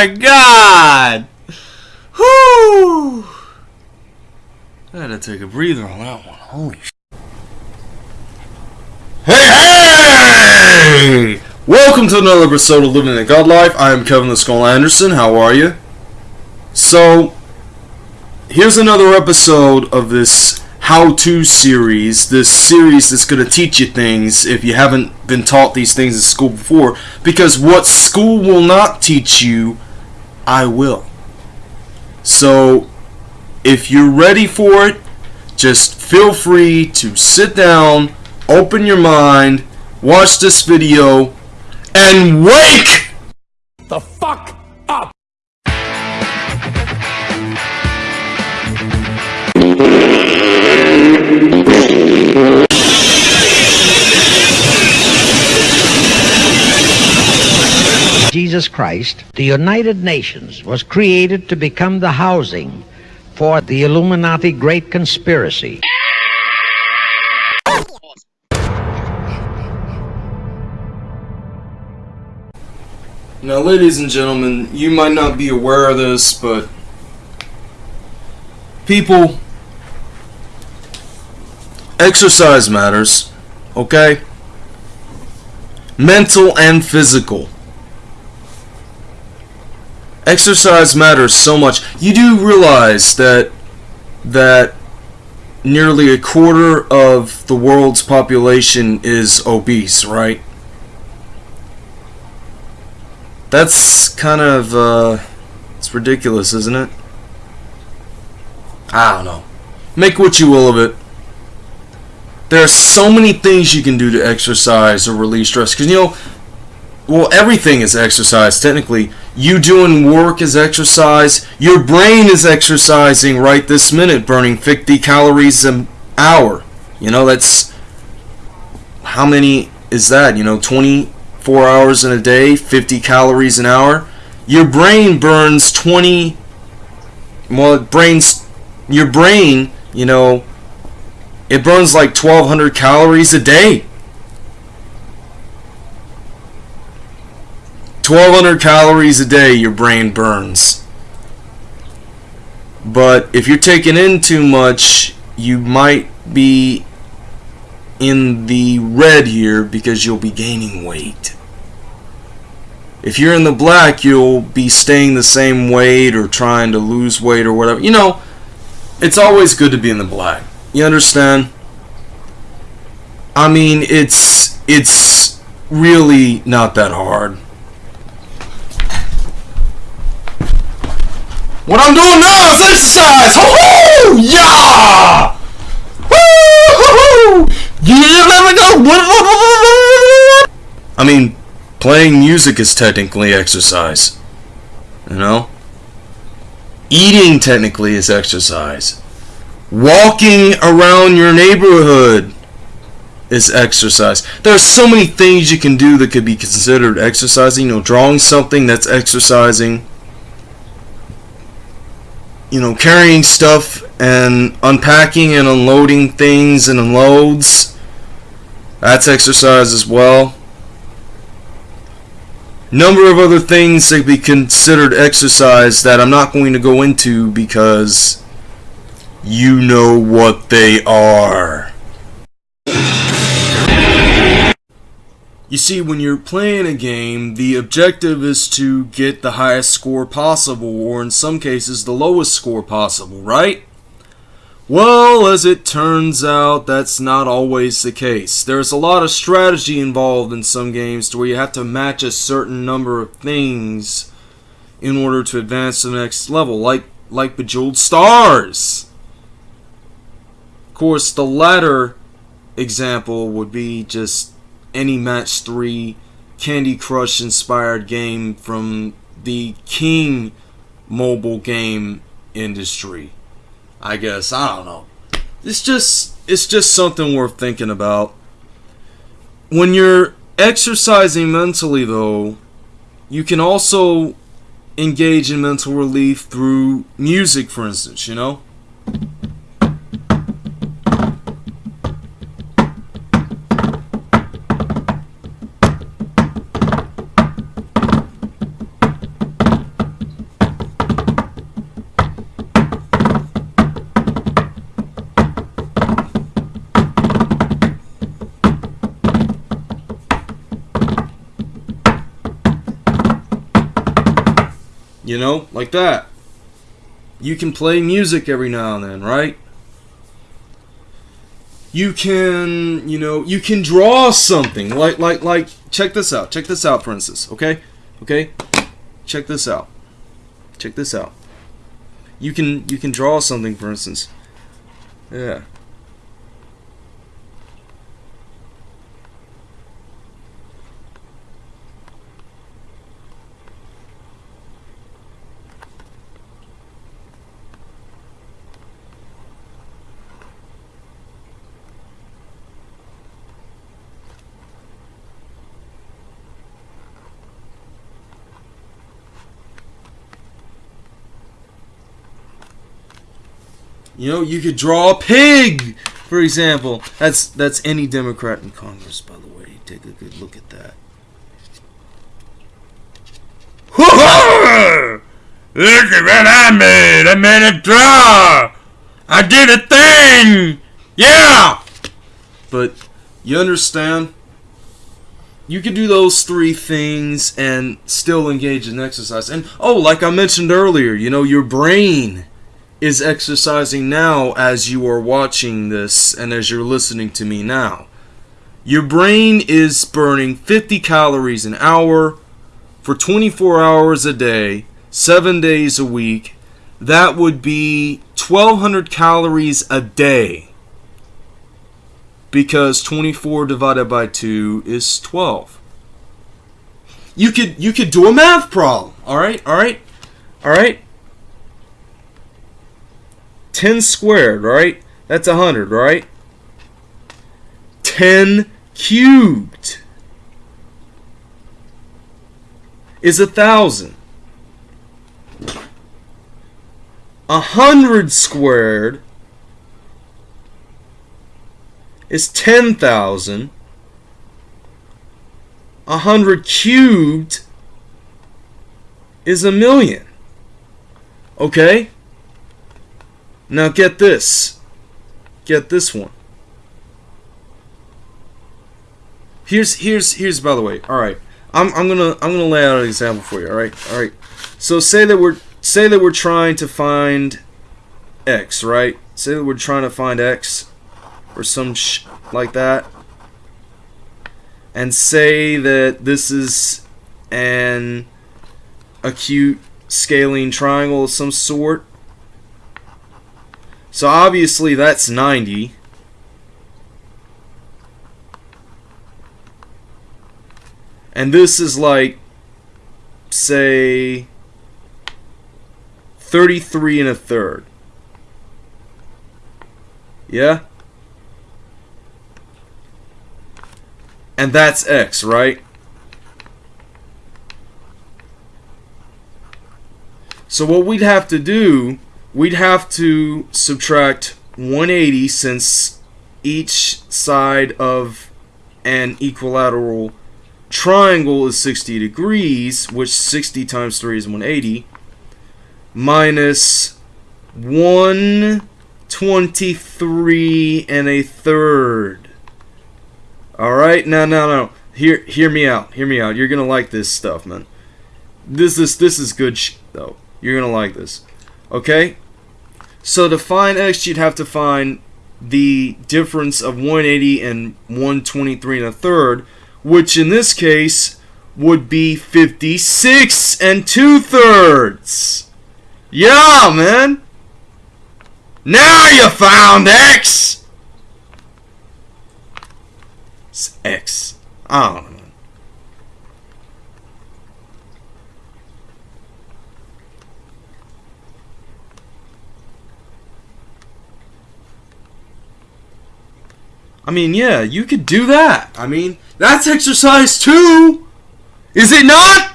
My god! Whoo! I had to take a breather on that one. Holy sh! Hey, hey! Welcome to another episode of Living the God Life. I am Kevin the Skull Anderson. How are you? So, here's another episode of this how-to series. This series that's going to teach you things if you haven't been taught these things in school before. Because what school will not teach you, I will. So, if you're ready for it, just feel free to sit down, open your mind, watch this video, and wake the fuck Jesus Christ, the United Nations was created to become the housing for the Illuminati Great Conspiracy. Now, ladies and gentlemen, you might not be aware of this, but people, exercise matters, okay? Mental and physical. Exercise matters so much. You do realize that that nearly a quarter of the world's population is obese, right? That's kind of, uh, it's ridiculous, isn't it? I don't know. Make what you will of it. There are so many things you can do to exercise or release stress. Because, you know, well, everything is exercise, technically. You doing work is exercise. Your brain is exercising right this minute, burning 50 calories an hour. You know, that's, how many is that? You know, 20 four hours in a day, 50 calories an hour, your brain burns 20. Well, it brains your brain, you know, it burns like 1,200 calories a day. 1,200 calories a day your brain burns. But if you're taking in too much, you might be in the red here because you'll be gaining weight. If you're in the black, you'll be staying the same weight or trying to lose weight or whatever. You know, it's always good to be in the black. You understand? I mean, it's it's really not that hard. What I'm doing now is exercise. Ho ho! Yeah! Woo! Yeah, let me go. I mean, playing music is technically exercise. You know? Eating technically is exercise. Walking around your neighborhood is exercise. There are so many things you can do that could be considered exercising. You know, drawing something that's exercising. You know, carrying stuff and unpacking and unloading things and unloads. That's exercise as well. Number of other things that be considered exercise that I'm not going to go into because you know what they are. You see, when you're playing a game, the objective is to get the highest score possible, or in some cases, the lowest score possible, right? Well, as it turns out, that's not always the case. There's a lot of strategy involved in some games to where you have to match a certain number of things in order to advance to the next level, like like Bejeweled Stars. Of course, the latter example would be just any match 3 Candy Crush inspired game from the King mobile game industry. I guess I don't know. It's just it's just something worth thinking about. When you're exercising mentally though, you can also engage in mental relief through music for instance, you know? Like that. You can play music every now and then, right? You can, you know, you can draw something. Like like like check this out. Check this out for instance, okay? Okay? Check this out. Check this out. You can you can draw something for instance. Yeah. You know, you could draw a pig, for example. That's that's any Democrat in Congress, by the way. Take a good look at that. Look at what I made! I made a draw! I did a thing! Yeah! But you understand? You could do those three things and still engage in exercise. And oh, like I mentioned earlier, you know, your brain is exercising now as you are watching this and as you're listening to me now. Your brain is burning 50 calories an hour for 24 hours a day, 7 days a week. That would be 1200 calories a day. Because 24 divided by 2 is 12. You could you could do a math problem. All right? All right? All right? 10 squared, right? That's 100, right? 10 cubed is a thousand. A hundred squared is ten thousand. A hundred cubed is a million. Okay? Now get this. Get this one. Here's here's here's by the way. All right. I'm I'm going to I'm going to lay out an example for you, all right? All right. So say that we're say that we're trying to find x, right? Say that we're trying to find x or some sh like that. And say that this is an acute scalene triangle of some sort so obviously that's 90. And this is like, say, 33 and a third. Yeah? And that's x, right? So what we'd have to do we'd have to subtract 180 since each side of an equilateral triangle is 60 degrees, which 60 times 3 is 180, minus 123 and a third. Alright, now, now, now, Hear, hear me out. Hear me out. You're gonna like this stuff, man. This is this is good though. You're gonna like this. Okay? So to find x, you'd have to find the difference of 180 and 123 and a third, which in this case would be 56 and two thirds. Yeah, man. Now you found X. It's X. I don't know. I mean, yeah, you could do that. I mean, that's exercise too. Is it not?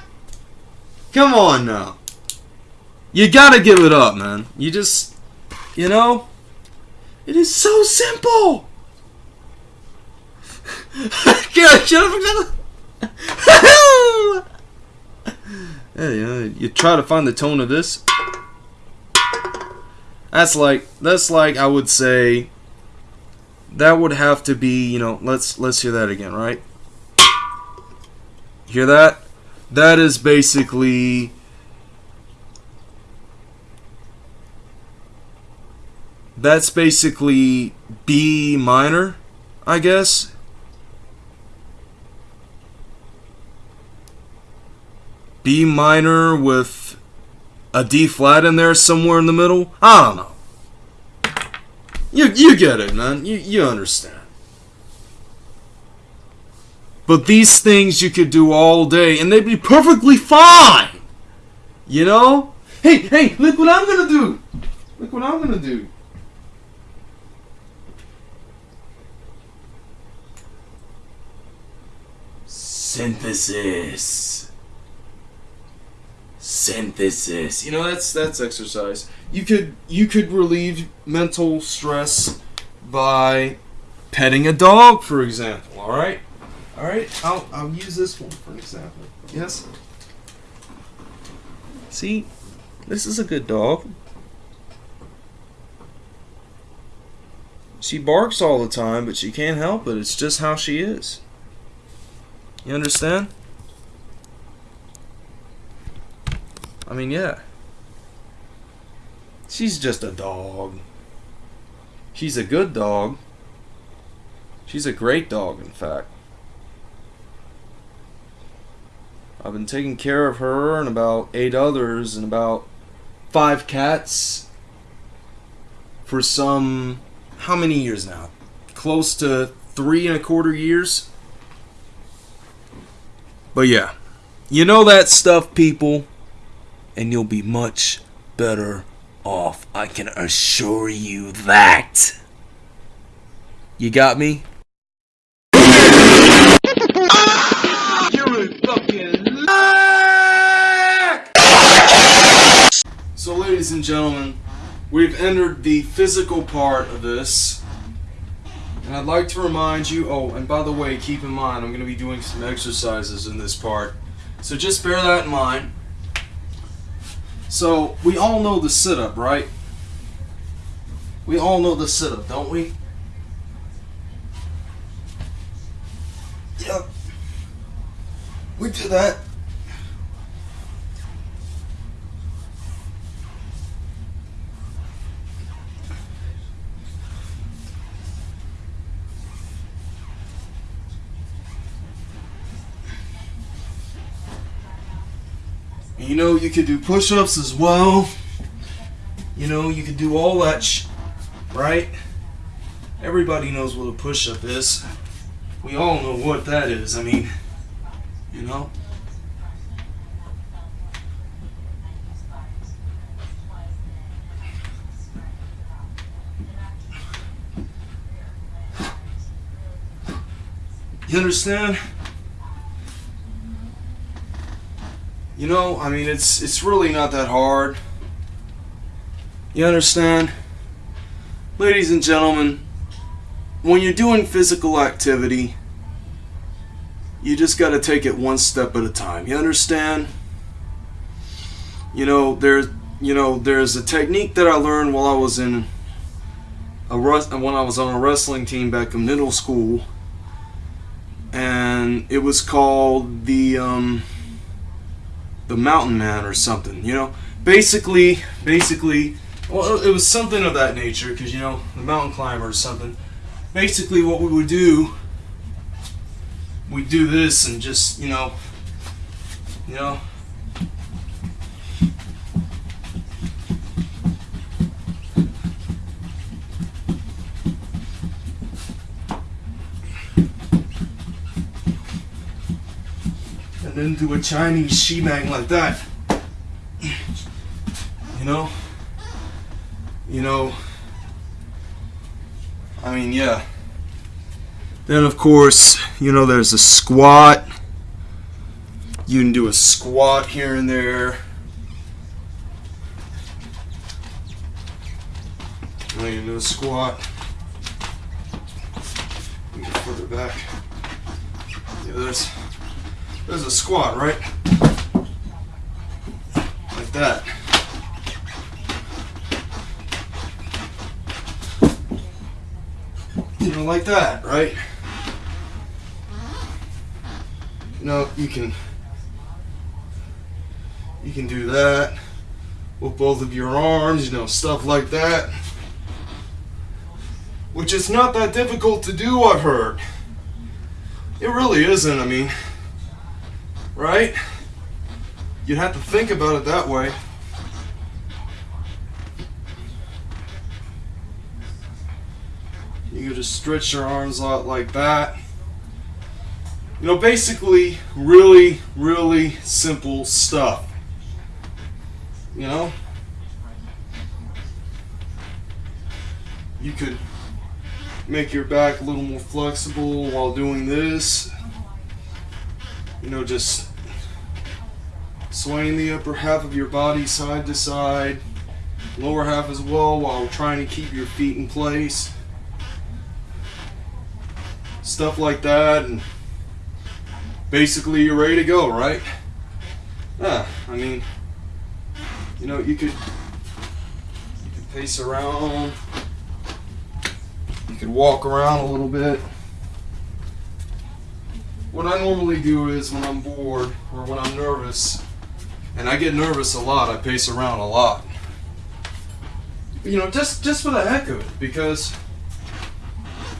Come on now. You gotta give it up, man. You just, you know, it is so simple. yeah, you, know, you try to find the tone of this. That's like, that's like, I would say, that would have to be, you know, let's let's hear that again, right? Hear that? That is basically That's basically B minor, I guess. B minor with a D flat in there somewhere in the middle. I don't know. You you get it, man. You you understand. But these things you could do all day and they'd be perfectly fine. You know? Hey, hey, look what I'm gonna do. Look what I'm gonna do. Synthesis. Synthesis. You know that's that's exercise. You could you could relieve mental stress by petting a dog, for example. All right, all right. I'll I'll use this one for an example. Yes. See, this is a good dog. She barks all the time, but she can't help it. It's just how she is. You understand? I mean, yeah. She's just a dog. She's a good dog. She's a great dog, in fact. I've been taking care of her and about eight others and about five cats for some. How many years now? Close to three and a quarter years? But yeah, you know that stuff, people, and you'll be much better off. I can assure you that. You got me? You're a fucking So, ladies and gentlemen, we've entered the physical part of this. And I'd like to remind you, oh, and by the way, keep in mind, I'm going to be doing some exercises in this part. So just bear that in mind. So, we all know the sit up, right? We all know the sit up, don't we? Yep. We do that. You know, you could do push ups as well. You know, you could do all that right? Everybody knows what a push up is. We all know what that is. I mean, you know? You understand? You know, I mean, it's it's really not that hard. You understand? Ladies and gentlemen, when you're doing physical activity, you just got to take it one step at a time. You understand? You know, there's you know, there's a technique that I learned while I was in a when I was on a wrestling team back in middle school, and it was called the um, the Mountain Man or something. You know, basically, basically, well, it was something of that nature because you know the mountain climber or something. Basically, what we would do, we do this and just you know, you know. Do a Chinese shebang like that. You know? You know, I mean, yeah. Then, of course, you know, there's a squat. You can do a squat here and there. Oh, you can do a squat. Further back. Yeah, there's, there's a squat, right? Like that. You know, like that, right? You know, you can you can do that with both of your arms, you know, stuff like that. Which is not that difficult to do, I've heard. It really isn't, I mean, right? You'd have to think about it that way. You could just stretch your arms out like that. You know, basically, really, really simple stuff. You know? You could make your back a little more flexible while doing this. You know, just swaying the upper half of your body side to side, lower half as well, while trying to keep your feet in place. Stuff like that, and basically you're ready to go, right? Yeah, I mean, you know, you could you could pace around. You could walk around a little bit. What I normally do is when I'm bored or when I'm nervous, and I get nervous a lot, I pace around a lot. You know, just just for the heck of it, because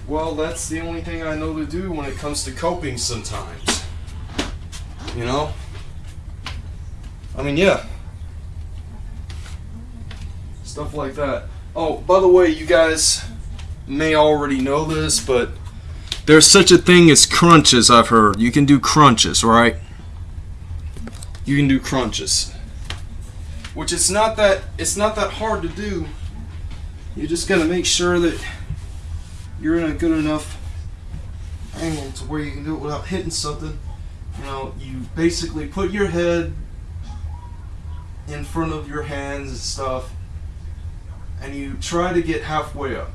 well, that's the only thing I know to do when it comes to coping sometimes. You know? I mean, yeah. Stuff like that. Oh, by the way, you guys may already know this, but there's such a thing as crunches, I've heard. You can do crunches, right? You can do crunches. Which it's not that it's not that hard to do. You just gotta make sure that you're in a good enough angle to where you can do it without hitting something. You know, you basically put your head in front of your hands and stuff, and you try to get halfway up.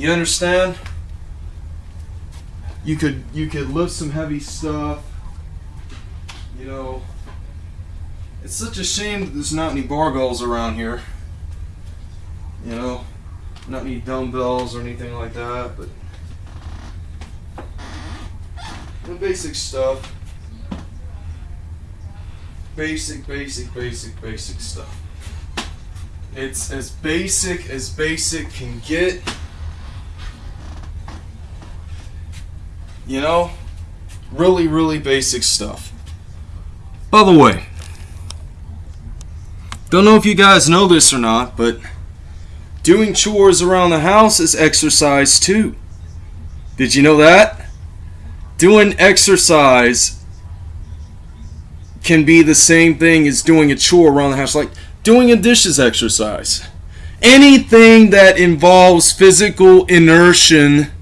You understand? You could you could lift some heavy stuff. You know, it's such a shame that there's not any barbells around here. You know, not any dumbbells or anything like that, but the basic stuff. Basic, basic, basic, basic stuff. It's as basic as basic can get. You know? Really, really basic stuff. By the way, don't know if you guys know this or not, but doing chores around the house is exercise too. Did you know that? Doing exercise can be the same thing as doing a chore around the house, like doing a dishes exercise. Anything that involves physical inertia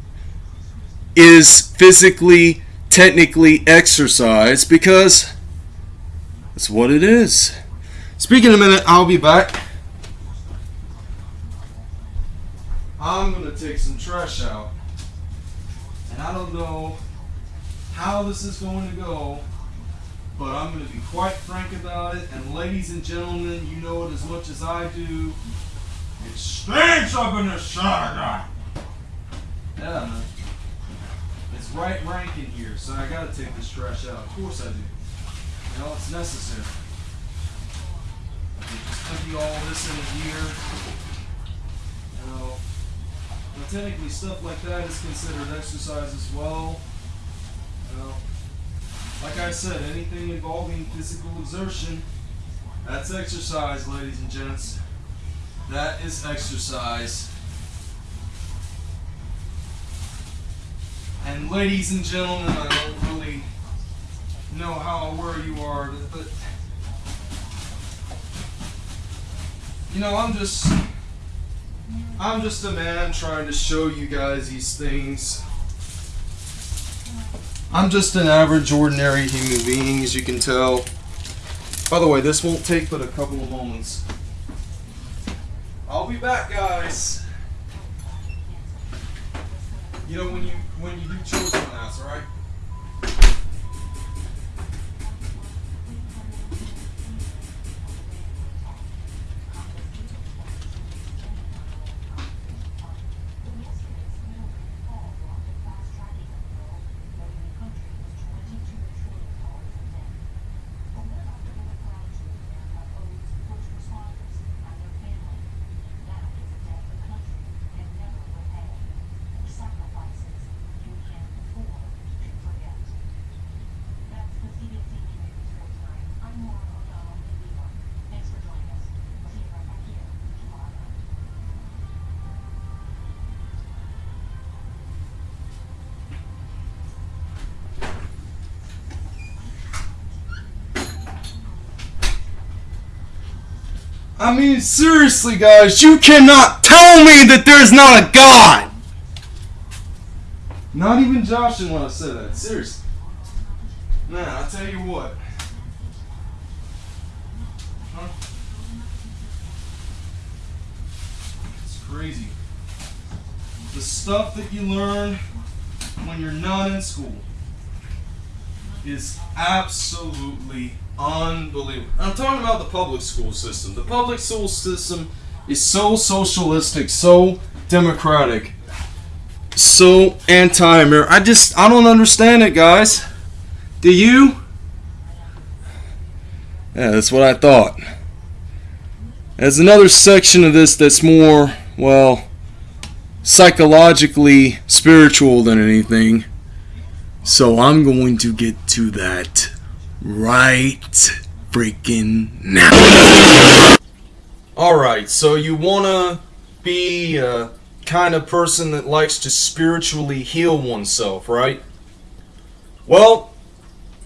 is physically, technically exercise because that's what it is. Speaking of a minute, I'll be back. I'm gonna take some trash out, and I don't know how this is going to go, but I'm gonna be quite frank about it. And ladies and gentlemen, you know it as much as I do. It stinks up in this Saturday. Yeah, man. It's right rank in here, so I gotta take this trash out. Of course I do. You know, it's necessary. I can just all this in here. You know, technically stuff like that is considered exercise as well. You like I said, anything involving physical exertion, that's exercise, ladies and gents. That is exercise. And ladies and gentlemen, I don't really know how aware you are, but you know, I'm just I'm just a man trying to show you guys these things. I'm just an average, ordinary human being, as you can tell. By the way, this won't take but a couple of moments. I'll be back, guys. You know when you when you do on house, right? I mean, seriously, guys, you cannot tell me that there's not a God! Not even Josh didn't want to say that. Seriously. Nah, I tell you what. Huh? It's crazy. The stuff that you learn when you're not in school is absolutely unbelievable. I'm talking about the public school system. The public school system is so socialistic, so democratic, so anti-American. I just I don't understand it, guys. Do you? Yeah, that's what I thought. There's another section of this that's more, well, psychologically spiritual than anything. So I'm going to get to that right freaking now. Alright, so you wanna be uh, a kind of person that likes to spiritually heal oneself, right? Well,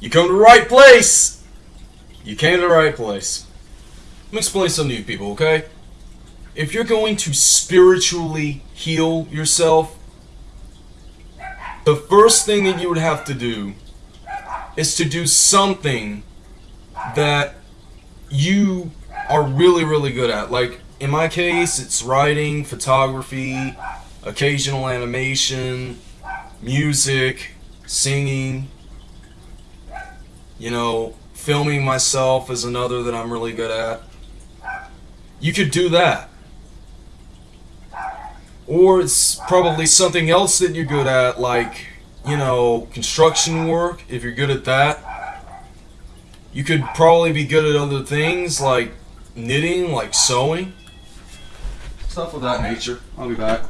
you come to the right place. You came to the right place. Let me explain something to you people, okay? If you're going to spiritually heal yourself, the first thing that you would have to do is to do something that you are really, really good at. Like, in my case, it's writing, photography, occasional animation, music, singing, you know, filming myself is another that I'm really good at. You could do that. Or it's probably something else that you're good at, like you know, construction work, if you're good at that, you could probably be good at other things like knitting, like sewing. Stuff of that nature. I'll be back.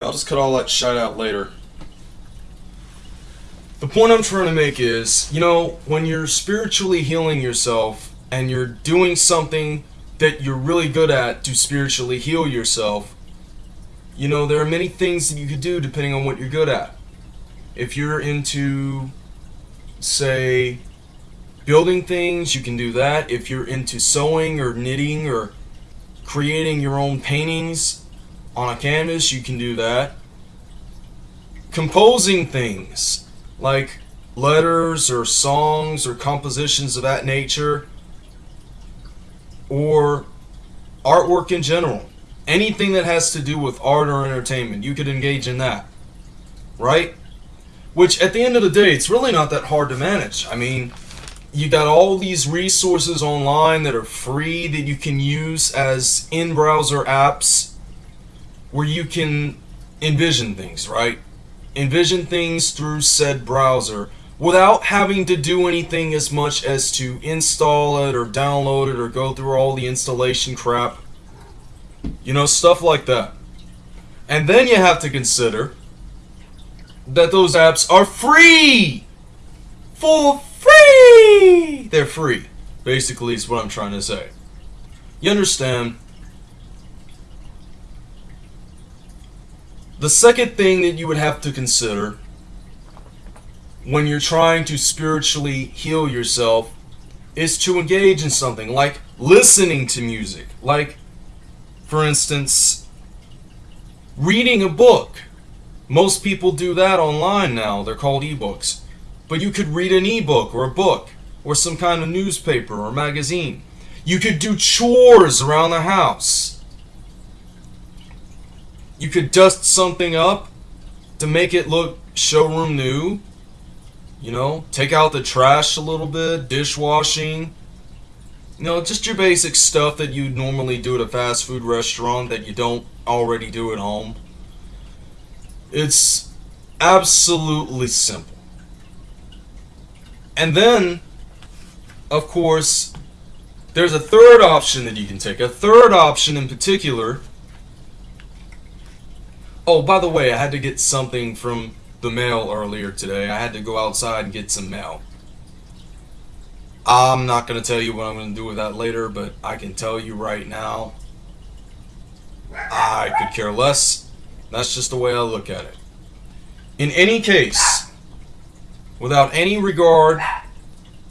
I'll just cut all that shit out later. The point I'm trying to make is, you know, when you're spiritually healing yourself and you're doing something that you're really good at to spiritually heal yourself, you know, there are many things that you could do depending on what you're good at. If you're into, say, building things, you can do that. If you're into sewing or knitting or creating your own paintings on a canvas, you can do that. Composing things like letters or songs or compositions of that nature or artwork in general. Anything that has to do with art or entertainment, you could engage in that. Right? Which, at the end of the day, it's really not that hard to manage. I mean, you got all these resources online that are free that you can use as in browser apps where you can envision things, right? Envision things through said browser without having to do anything as much as to install it or download it or go through all the installation crap. You know, stuff like that. And then you have to consider that those apps are free! For free! They're free, basically, is what I'm trying to say. You understand? The second thing that you would have to consider when you're trying to spiritually heal yourself is to engage in something like listening to music. Like, for instance, reading a book. Most people do that online now. They're called ebooks. But you could read an ebook or a book. or some kind of newspaper or magazine. You could do chores around the house. You could dust something up to make it look showroom new. You know, take out the trash a little bit, dishwashing. You know, just your basic stuff that you normally do at a fast food restaurant that you don't already do at home. It's absolutely simple. And then, of course, there's a third option that you can take. A third option in particular. Oh, by the way, I had to get something from the mail earlier today. I had to go outside and get some mail. I'm not going to tell you what I'm going to do with that later, but I can tell you right now. I could care less. That's just the way I look at it. In any case, without any regard,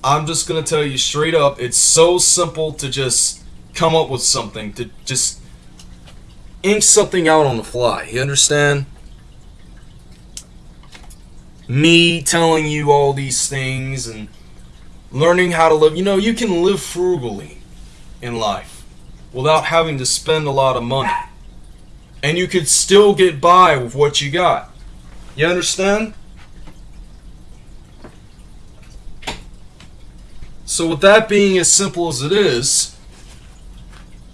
I'm just going to tell you straight up it's so simple to just come up with something, to just ink something out on the fly. You understand? Me telling you all these things and learning how to live. You know, you can live frugally in life without having to spend a lot of money. And you could still get by with what you got. You understand? So, with that being as simple as it is,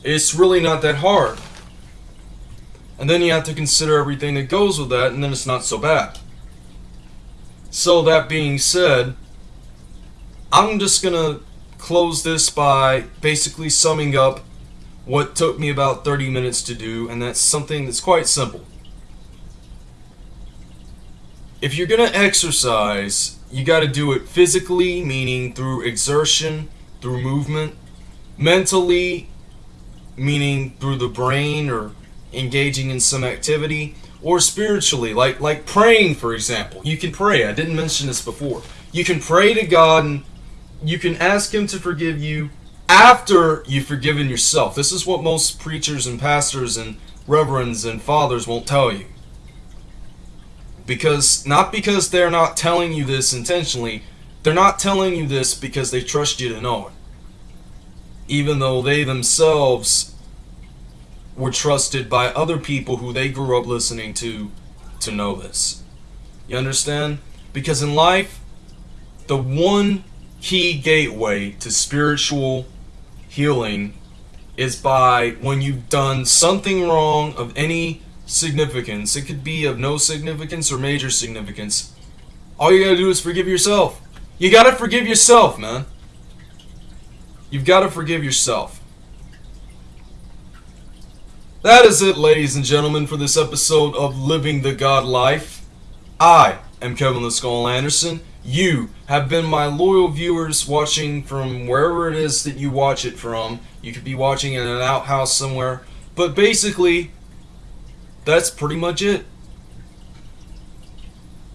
it's really not that hard. And then you have to consider everything that goes with that, and then it's not so bad. So, that being said, I'm just gonna close this by basically summing up what took me about 30 minutes to do, and that's something that's quite simple. If you're going to exercise, you got to do it physically, meaning through exertion, through movement, mentally, meaning through the brain or engaging in some activity, or spiritually, like like praying, for example. You can pray. I didn't mention this before. You can pray to God and you can ask Him to forgive you after you've forgiven yourself. This is what most preachers and pastors and reverends and fathers won't tell you because not because they're not telling you this intentionally they're not telling you this because they trust you to know it even though they themselves were trusted by other people who they grew up listening to to know this you understand because in life the one key gateway to spiritual healing is by when you've done something wrong of any significance. It could be of no significance or major significance. All you gotta do is forgive yourself. You gotta forgive yourself, man. You've gotta forgive yourself. That is it, ladies and gentlemen, for this episode of Living the God Life. I am Kevin the Skull Anderson. You have been my loyal viewers watching from wherever it is that you watch it from. You could be watching in an outhouse somewhere. But basically, that's pretty much it.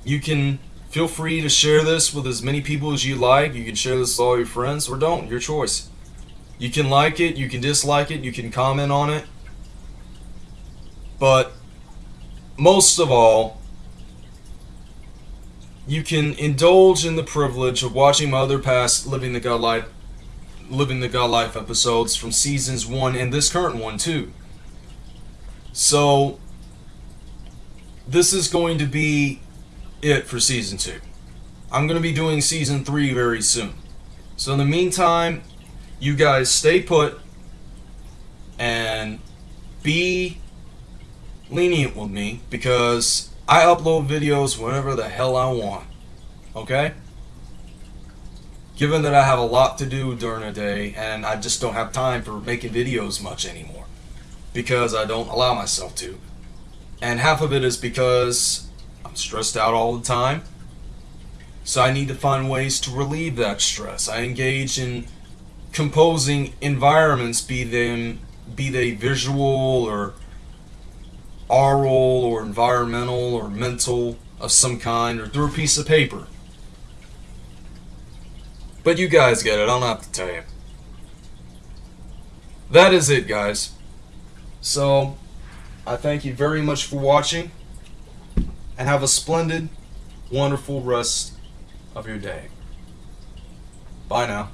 You can feel free to share this with as many people as you like. You can share this with all your friends or don't, your choice. You can like it, you can dislike it, you can comment on it. But most of all, you can indulge in the privilege of watching my other past Living the God Life Living the God Life episodes from seasons 1 and this current one too. So this is going to be it for season two. I'm going to be doing season three very soon. So in the meantime, you guys stay put and be lenient with me because I upload videos whenever the hell I want. Okay? Given that I have a lot to do during a day and I just don't have time for making videos much anymore because I don't allow myself to. And half of it is because I'm stressed out all the time. So I need to find ways to relieve that stress. I engage in composing environments, be them be they visual or oral or environmental or mental of some kind or through a piece of paper. But you guys get it, I don't have to tell you. That is it, guys. So, I thank you very much for watching and have a splendid, wonderful rest of your day. Bye now.